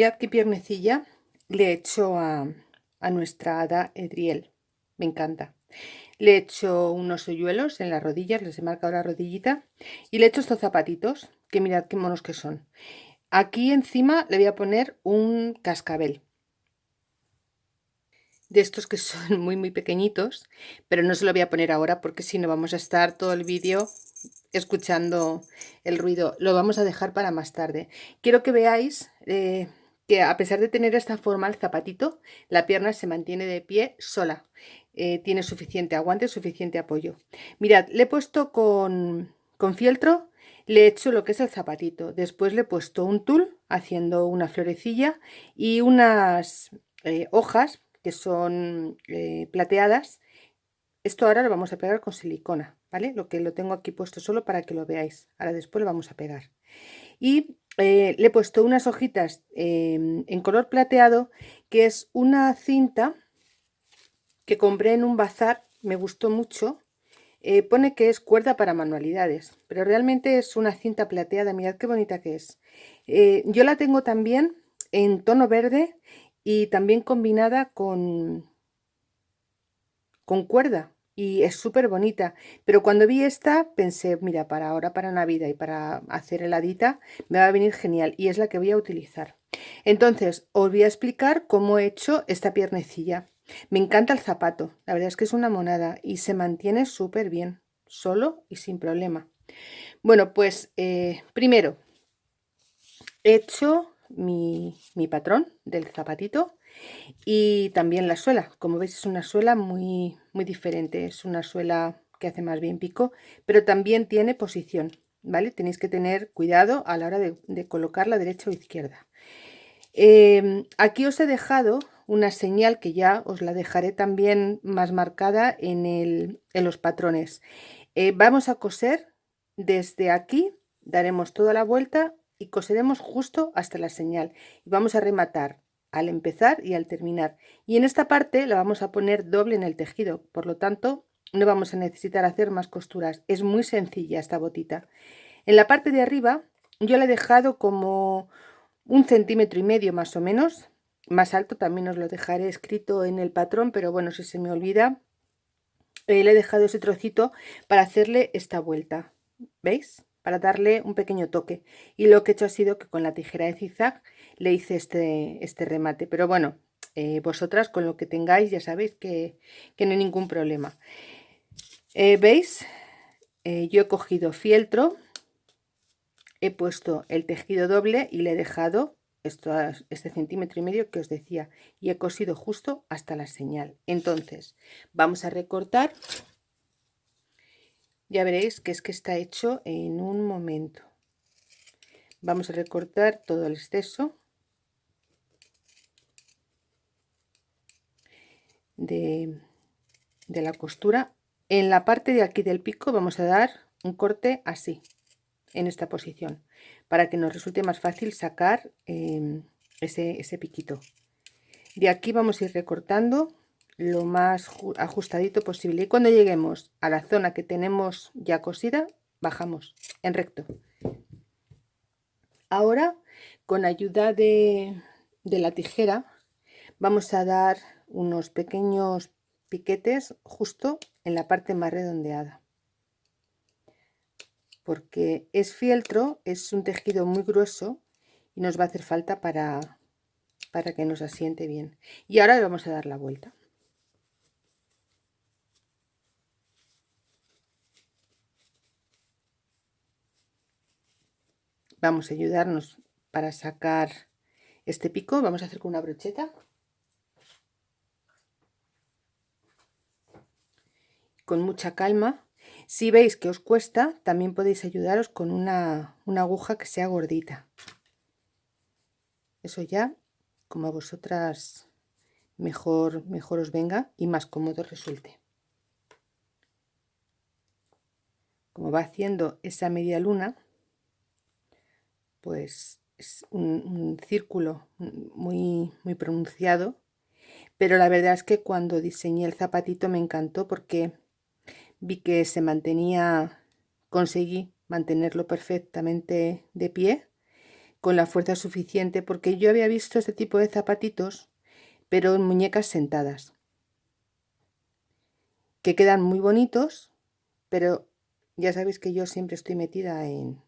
Mirad qué piernecilla le he hecho a, nuestra hada Edriel. Me encanta. Le he hecho unos hoyuelos en las rodillas, les he marcado la rodillita y le he hecho estos zapatitos, que mirad qué monos que son. Aquí encima le voy a poner un cascabel. De estos que son muy muy pequeñitos, pero no se lo voy a poner ahora porque si no vamos a estar todo el vídeo escuchando el ruido. Lo vamos a dejar para más tarde. Quiero que veáis eh, que a pesar de tener esta forma el zapatito, la pierna se mantiene de pie sola. Eh, tiene suficiente aguante, suficiente apoyo. Mirad, le he puesto con, con fieltro, le he hecho lo que es el zapatito. Después le he puesto un tul haciendo una florecilla y unas eh, hojas que son eh, plateadas. Esto ahora lo vamos a pegar con silicona, ¿vale? Lo que lo tengo aquí puesto solo para que lo veáis. Ahora después lo vamos a pegar. Y eh, le he puesto unas hojitas em, en color plateado, que es una cinta que compré en un bazar, me gustó mucho. Eh, pone que es cuerda para manualidades, pero realmente es una cinta plateada, mirad qué bonita que es. Eh, yo la tengo también en tono verde y también combinada con, con cuerda y es súper bonita. Pero cuando vi esta pensé, mira, para ahora, para Navidad y para hacer heladita, me va a venir genial y es la que voy a utilizar. Entonces, os voy a explicar cómo he hecho esta piernecilla. Me encanta el zapato, la verdad es que es una monada y se mantiene súper bien, solo y sin problema. Bueno, pues eh, primero he hecho mi, mi patrón del zapatito y también la suela, como veis es una suela muy, muy diferente, es una suela que hace más bien pico, pero también tiene posición, ¿vale? Tenéis que tener cuidado a la hora de, colocarla derecha o izquierda. Em, aquí os he dejado una señal que ya os la dejaré también más marcada en, el, en los patrones. Eh, vamos a coser desde aquí, daremos toda la vuelta y coseremos justo hasta la señal. Y vamos a rematar al empezar y al terminar. Y en esta parte la vamos a poner doble en el tejido, por lo tanto no vamos a necesitar hacer más costuras. Es muy sencilla esta botita. En la parte de arriba yo la he dejado como un centímetro y medio más o menos. Más alto también os lo dejaré escrito en el patrón, pero bueno, si se me olvida, eh, le he dejado ese trocito para hacerle esta vuelta. ¿Veis? Para darle un pequeño toque. Y lo que he hecho ha sido que con la tijera de zigzag le hice este, este remate. Pero bueno, eh, vosotras con lo que tengáis ya sabéis que, no hay ningún problema. Eh, ¿Veis? Eh, yo he cogido fieltro, he puesto el tejido doble y le he dejado esto, este centímetro y medio que os decía y he cosido justo hasta la señal. Entonces, vamos a recortar. Ya veréis que es que está hecho en un momento. Vamos a recortar todo el exceso de, la costura. En la parte de aquí del pico vamos a dar un corte así en esta posición para que nos resulte más fácil sacar em, ese, ese piquito. De aquí vamos a ir recortando lo más ajustadito posible y cuando lleguemos a la zona que tenemos ya cosida bajamos en recto. Ahora con ayuda de, de la tijera vamos a dar unos pequeños piquetes justo en la parte más redondeada. Porque es fieltro, es un tejido muy grueso y nos va a hacer falta para, para que nos asiente bien. Y ahora le vamos a dar la vuelta. Vamos a ayudarnos para sacar este pico. Vamos a hacer con una brocheta con mucha calma. Si veis que os cuesta, también podéis ayudaros con una, aguja que sea gordita. Eso ya, como a vosotras mejor, mejor os venga y más cómodo resulte. Como va haciendo esa media luna, pues es un, un, círculo muy, muy pronunciado, pero la verdad es que cuando diseñé el zapatito me encantó porque vi que se mantenía, conseguí mantenerlo perfectamente de pie, con la fuerza suficiente porque yo había visto este tipo de zapatitos pero en muñecas sentadas que quedan muy bonitos pero ya sabéis que yo siempre estoy metida en,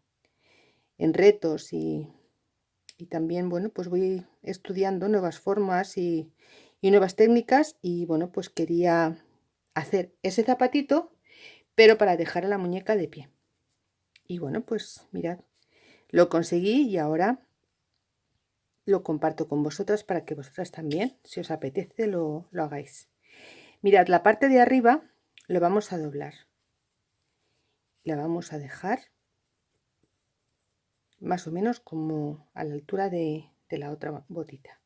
en retos y, y, también bueno pues voy estudiando nuevas formas y, y nuevas técnicas y bueno pues quería hacer ese zapatito pero para dejar a la muñeca de pie y bueno pues mirad lo conseguí y ahora lo comparto con vosotras para que vosotras también, si os apetece, lo, lo hagáis. Mirad, la parte de arriba lo vamos a doblar. La vamos a dejar más o menos como a la altura de, de la otra botita.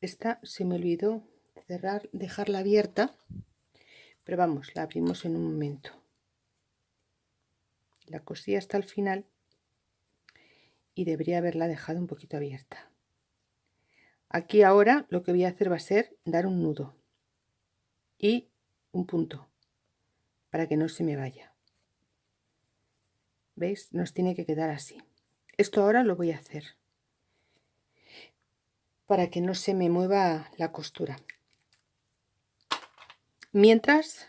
Esta se me olvidó cerrar, dejarla abierta, pero vamos, la abrimos en un momento. La cosí hasta el final y debería haberla dejado un poquito abierta. Aquí ahora lo que voy a hacer va a ser dar un nudo y un punto para que no se me vaya. Veis nos tiene que quedar así. Esto ahora lo voy a hacer para que no se me mueva la costura mientras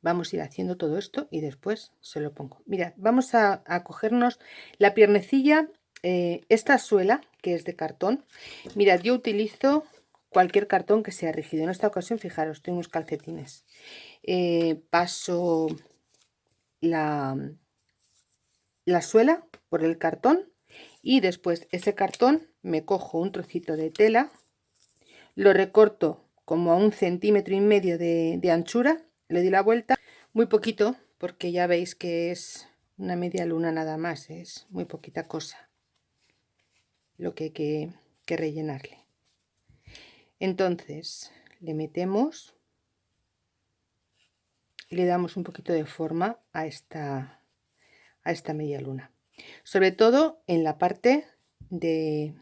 vamos a ir haciendo todo esto y después se lo pongo. Mirad vamos a, cogernos la piernecilla eh, esta suela que es de cartón. Mirad yo utilizo cualquier cartón que sea rígido. En esta ocasión fijaros tengo unos calcetines. Eh, paso la, la suela por el cartón y después ese cartón me cojo un trocito de tela lo recorto como a un centímetro y medio de anchura le di la vuelta. Muy poquito porque ya veis que es una media luna nada más es muy poquita cosa lo que hay que, que rellenarle. Entonces le metemos y le damos un poquito de forma a esta a esta media luna. Sobre todo en la parte de,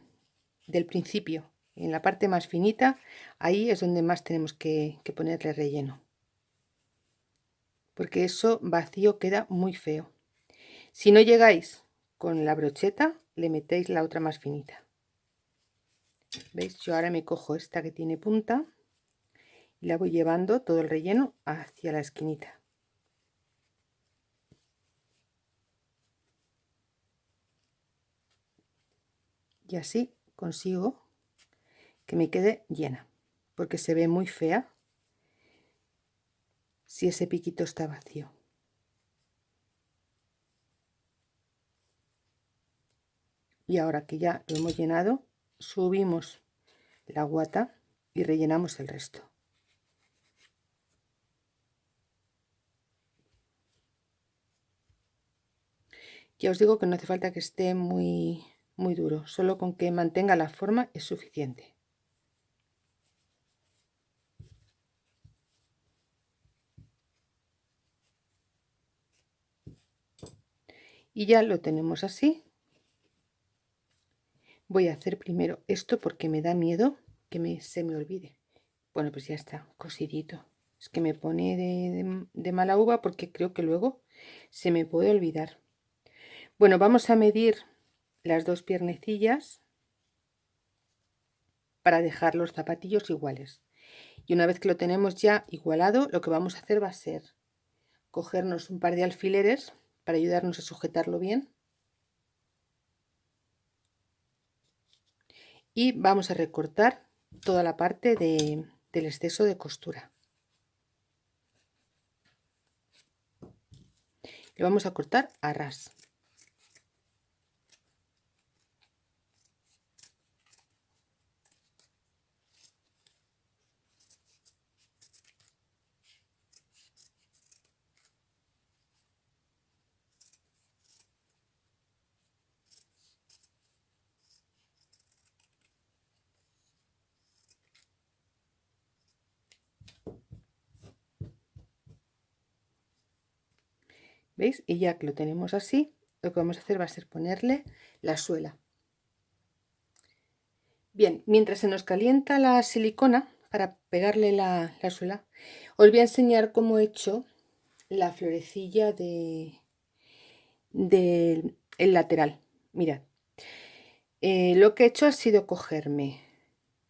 del principio en la parte más finita ahí es donde más tenemos que, ponerle relleno porque eso vacío queda muy feo. Si no llegáis con la brocheta, le metéis la otra más finita. ¿Veis? Yo ahora me cojo esta que tiene punta y la voy llevando todo el relleno hacia la esquinita. Y así consigo que me quede llena, porque se ve muy fea si ese piquito está vacío. Y ahora que ya lo hemos llenado, subimos la guata y rellenamos el resto. Ya os digo que no hace falta que esté muy, muy duro, solo con que mantenga la forma es suficiente. Y ya lo tenemos así. Voy a hacer primero esto porque me da miedo que me, se me olvide. Bueno pues ya está cosidito es que me pone de, de mala uva porque creo que luego se me puede olvidar. Bueno vamos a medir las dos piernecillas para dejar los zapatillos iguales. Y una vez que lo tenemos ya igualado lo que vamos a hacer va a ser cogernos un par de alfileres para ayudarnos a sujetarlo bien. Y vamos a recortar toda la parte de, del exceso de costura. Le vamos a cortar a ras. Y ya que lo tenemos así, lo que vamos a hacer va a ser ponerle la suela. Bien, mientras se nos calienta la silicona para pegarle la, suela, os voy a enseñar cómo he hecho la florecilla de, el lateral. Mirad. Eh, lo que he hecho ha sido cogerme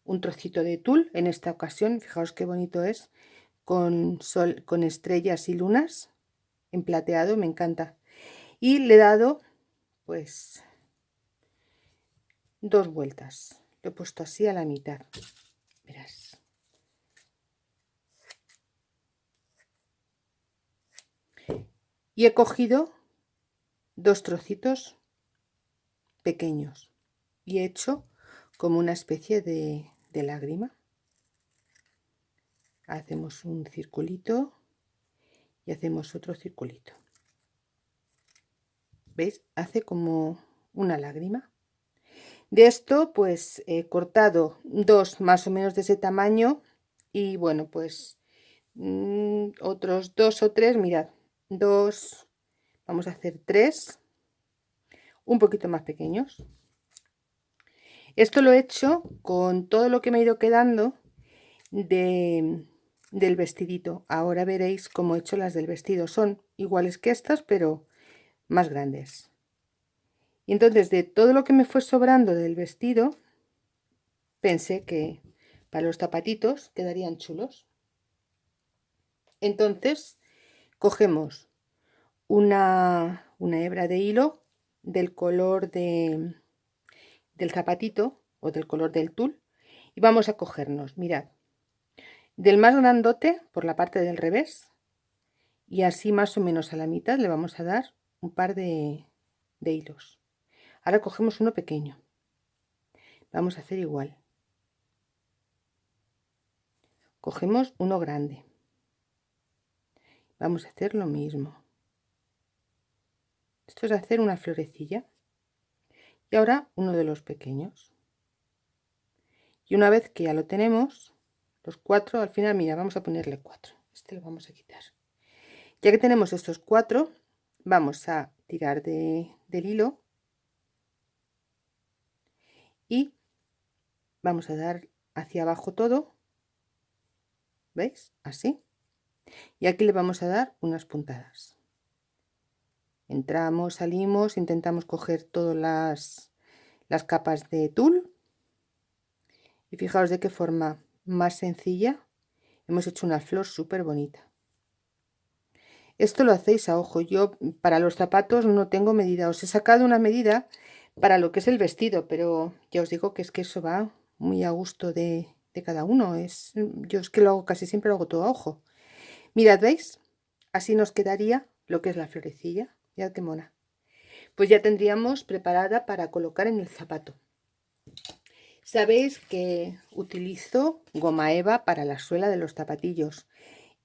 un trocito de tul en esta ocasión. Fijaos qué bonito es. Con, sol, con estrellas y lunas en plateado. Me encanta. Y le he dado pues dos vueltas. Lo he puesto así a la mitad. Verás. Y he cogido dos trocitos pequeños y he hecho como una especie de, de lágrima. Hacemos un circulito y hacemos otro circulito. ¿Veis? Hace como una lágrima. De esto pues he cortado dos más o menos de ese tamaño y bueno pues mm, otros dos o tres, mirad, dos, vamos a hacer tres, un poquito más pequeños. Esto lo he hecho con todo lo que me ha ido quedando de, del vestidito. Ahora veréis cómo he hecho las del vestido. Son iguales que estas, pero más grandes. Y entonces de todo lo que me fue sobrando del vestido, pensé que para los zapatitos quedarían chulos. Entonces cogemos una, una hebra de hilo del color de, del zapatito o del color del tul y vamos a cogernos, mirad, del más grandote por la parte del revés y así más o menos a la mitad le vamos a dar un par de, de hilos. Ahora cogemos uno pequeño. Vamos a hacer igual. Cogemos uno grande. Vamos a hacer lo mismo. Esto es hacer una florecilla. Y ahora uno de los pequeños. Y una vez que ya lo tenemos, los cuatro, al final, mira, vamos a ponerle cuatro. Este lo vamos a quitar. Ya que tenemos estos cuatro, vamos a tirar de, del hilo y vamos a dar hacia abajo todo ¿veis? así y aquí le vamos a dar unas puntadas entramos salimos intentamos coger todas las, las capas de tul y fijaos de qué forma más sencilla hemos hecho una flor súper bonita esto lo hacéis a ojo yo para los zapatos no tengo medida os he sacado una medida para lo que es el vestido, pero ya os digo que es que eso va muy a gusto de, cada uno. Es, yo es que lo hago casi siempre, lo hago todo a ojo. Mirad, ¿veis? Así nos quedaría lo que es la florecilla. Mirad qué mona. Pues ya tendríamos preparada para colocar en el zapato. Sabéis que utilizo goma eva para la suela de los zapatillos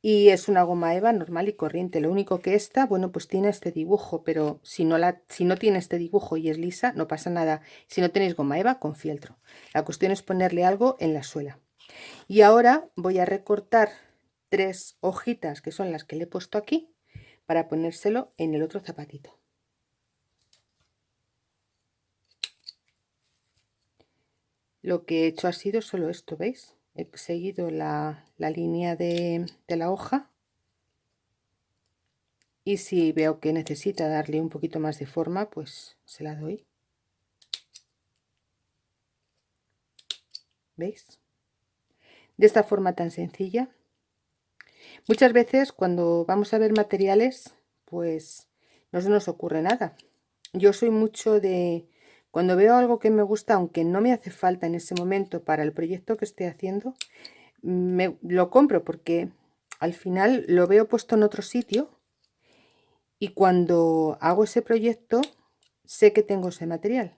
y es una goma eva normal y corriente. Lo único que esta bueno pues tiene este dibujo pero si no la si no tiene este dibujo y es lisa no pasa nada. Si no tenéis goma eva con fieltro. La cuestión es ponerle algo en la suela. Y ahora voy a recortar tres hojitas que son las que le he puesto aquí para ponérselo en el otro zapatito lo que he hecho ha sido solo esto veis he seguido la, línea de, de la hoja. Y si veo que necesita darle un poquito más de forma pues se la doy. ¿veis? de esta forma tan sencilla. Muchas veces cuando vamos a ver materiales pues no se nos ocurre nada. Yo soy mucho de cuando veo algo que me gusta, aunque no me hace falta en ese momento para el proyecto que estoy haciendo, me, lo compro porque al final lo veo puesto en otro sitio y cuando hago ese proyecto sé que tengo ese material.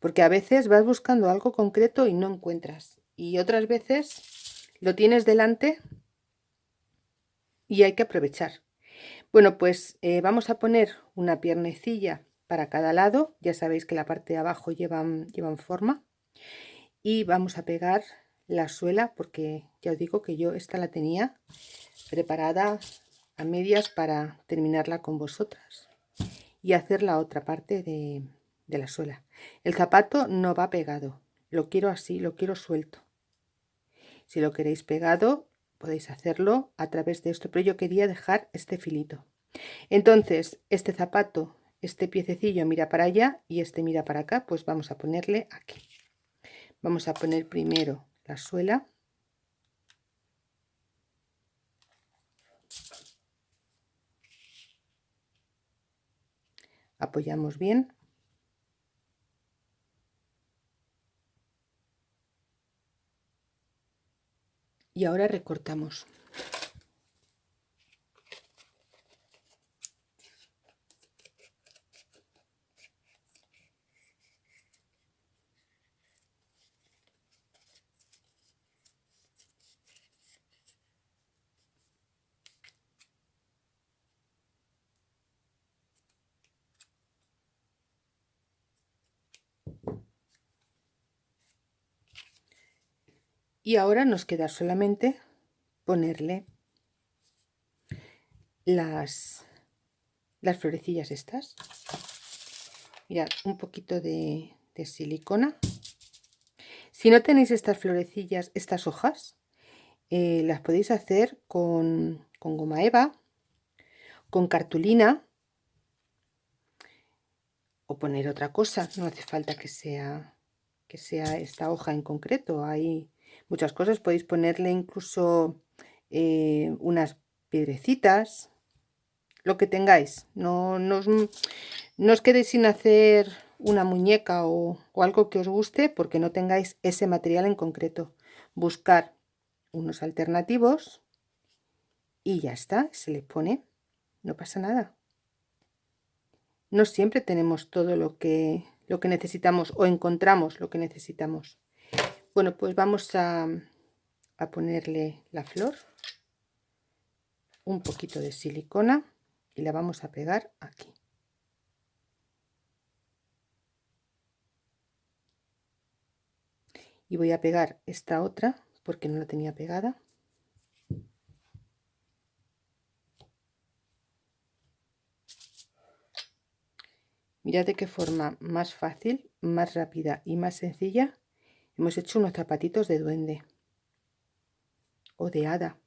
Porque a veces vas buscando algo concreto y no encuentras. Y otras veces lo tienes delante y hay que aprovechar. Bueno, pues eh, vamos a poner una piernecilla para cada lado. Ya sabéis que la parte de abajo llevan, llevan forma. Y vamos a pegar la suela porque ya os digo que yo esta la tenía preparada a medias para terminarla con vosotras y hacer la otra parte de, de la suela. El zapato no va pegado. Lo quiero así, lo quiero suelto. Si lo queréis pegado podéis hacerlo a través de esto pero yo quería dejar este filito. Entonces este zapato este piececillo mira para allá y este mira para acá, pues vamos a ponerle aquí. Vamos a poner primero la suela. Apoyamos bien. Y ahora recortamos. Y ahora nos queda solamente ponerle las las florecillas estas. Mirad un poquito de, silicona. Si no tenéis estas florecillas estas hojas eh, las podéis hacer con, con goma eva con cartulina o poner otra cosa. No hace falta que sea que sea esta hoja en concreto. Hay muchas cosas. Podéis ponerle incluso eh, unas piedrecitas, lo que tengáis. No, no, os, quedéis sin hacer una muñeca o, o, algo que os guste porque no tengáis ese material en concreto. Buscar unos alternativos y ya está, se le pone, no pasa nada. No siempre tenemos todo lo que, lo que necesitamos o encontramos lo que necesitamos. Bueno, pues vamos a, a ponerle la flor, un poquito de silicona y la vamos a pegar aquí. Y voy a pegar esta otra porque no la tenía pegada. Mirad de qué forma más fácil, más rápida y más sencilla Hemos hecho unos zapatitos de duende o de hada.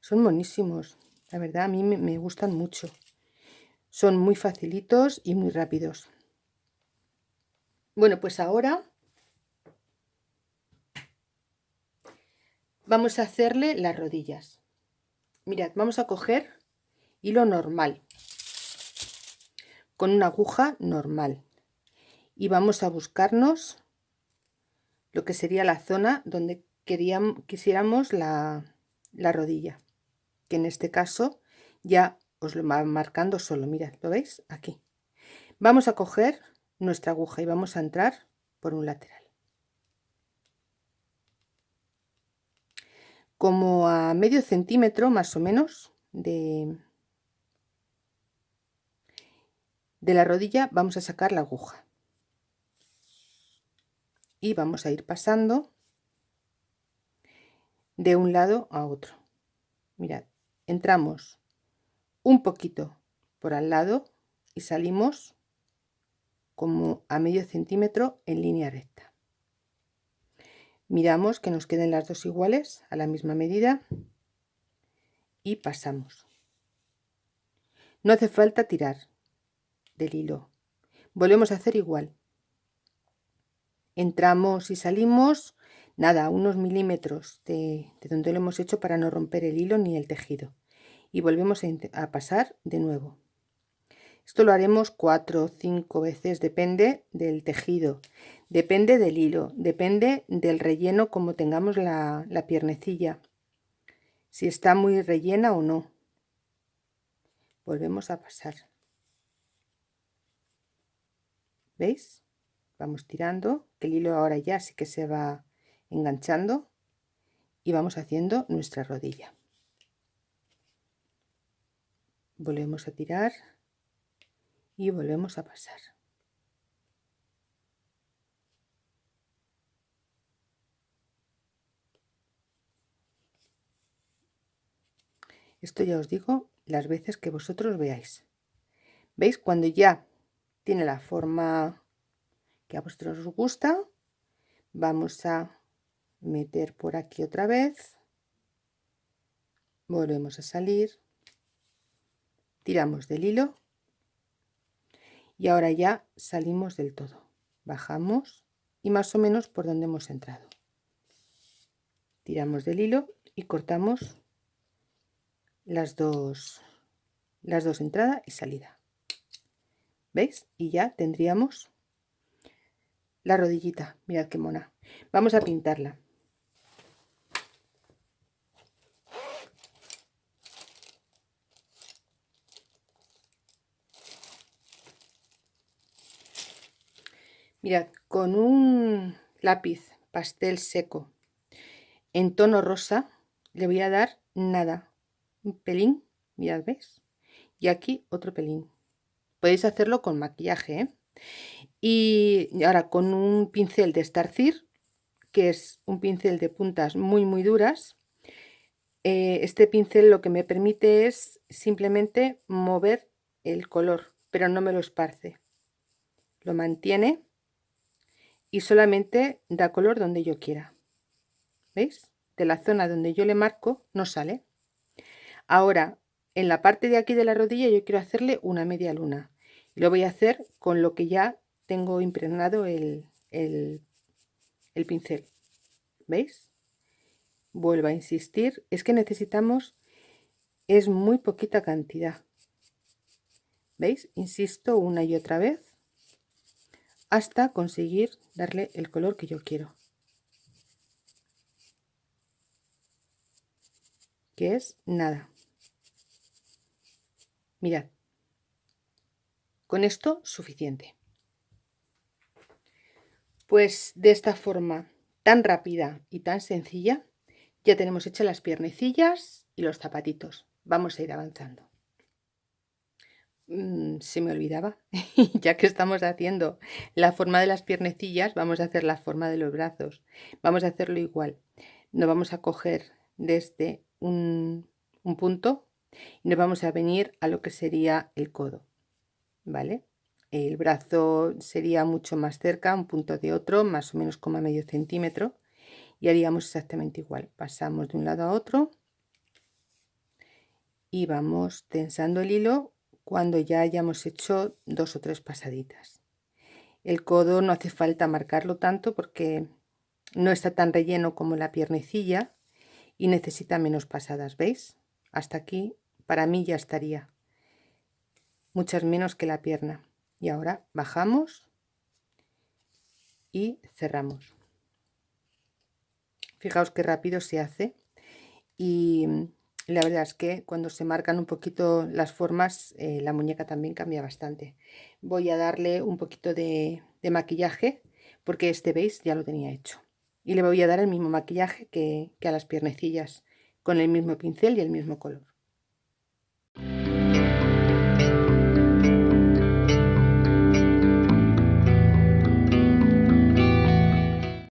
Son monísimos. La verdad, a mí me gustan mucho. Son muy facilitos y muy rápidos. Bueno, pues ahora vamos a hacerle las rodillas. Mirad, vamos a coger hilo normal con una aguja normal y vamos a buscarnos lo que sería la zona donde queríamos, quisiéramos la, la rodilla que en este caso ya os lo va marcando solo mirad lo veis aquí. Vamos a coger nuestra aguja y vamos a entrar por un lateral. Como a medio centímetro más o menos de de la rodilla vamos a sacar la aguja y vamos a ir pasando de un lado a otro. Mirad entramos un poquito por al lado y salimos como a medio centímetro en línea recta. Miramos que nos queden las dos iguales a la misma medida y pasamos. No hace falta tirar del hilo. Volvemos a hacer igual entramos y salimos nada unos milímetros de, donde lo hemos hecho para no romper el hilo ni el tejido. Y volvemos a, pasar de nuevo. Esto lo haremos cuatro o cinco veces depende del tejido depende del hilo depende del relleno como tengamos la, la piernecilla si está muy rellena o no. Volvemos a pasar. Veis vamos tirando el hilo ahora ya sí que se va enganchando y vamos haciendo nuestra rodilla. Volvemos a tirar y volvemos a pasar. Esto ya os digo las veces que vosotros veáis. Veis cuando ya tiene la forma que a vosotros os gusta. Vamos a meter por aquí otra vez. Volvemos a salir. Tiramos del hilo. Y ahora ya salimos del todo. Bajamos y más o menos por donde hemos entrado. Tiramos del hilo y cortamos las dos las dos entrada y salida. Veis y ya tendríamos la rodillita mirad qué mona vamos a pintarla Mirad, con un lápiz pastel seco en tono rosa le voy a dar nada, un pelín, mirad, ¿veis? Y aquí otro pelín. Podéis hacerlo con maquillaje, ¿eh? Y ahora con un pincel de Starcir, que es un pincel de puntas muy muy duras, eh, este pincel lo que me permite es simplemente mover el color, pero no me lo esparce. Lo mantiene y solamente da color donde yo quiera. ¿Veis? De la zona donde yo le marco no sale. Ahora, en la parte de aquí de la rodilla yo quiero hacerle una media luna. Lo voy a hacer con lo que ya tengo impregnado el, el, el pincel. ¿Veis? Vuelvo a insistir. Es que necesitamos... Es muy poquita cantidad. ¿Veis? Insisto una y otra vez hasta conseguir darle el color que yo quiero que es nada mirad con esto suficiente pues de esta forma tan rápida y tan sencilla ya tenemos hechas las piernecillas y los zapatitos vamos a ir avanzando Mm, se me olvidaba, ya que estamos haciendo la forma de las piernecillas, vamos a hacer la forma de los brazos. Vamos a hacerlo igual. Nos vamos a coger desde un, un punto y nos vamos a venir a lo que sería el codo. ¿Vale? El brazo sería mucho más cerca, un punto de otro, más o menos como medio centímetro. Y haríamos exactamente igual. Pasamos de un lado a otro y vamos tensando el hilo cuando ya hayamos hecho dos o tres pasaditas. El codo no hace falta marcarlo tanto porque no está tan relleno como la piernecilla y necesita menos pasadas, ¿veis? Hasta aquí para mí ya estaría. Muchas menos que la pierna. Y ahora bajamos y cerramos. Fijaos qué rápido se hace y la verdad es que cuando se marcan un poquito las formas, eh, la muñeca también cambia bastante. Voy a darle un poquito de, maquillaje, porque este, veis, ya lo tenía hecho. Y le voy a dar el mismo maquillaje que, que a las piernecillas, con el mismo pincel y el mismo color.